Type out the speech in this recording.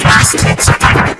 Plastic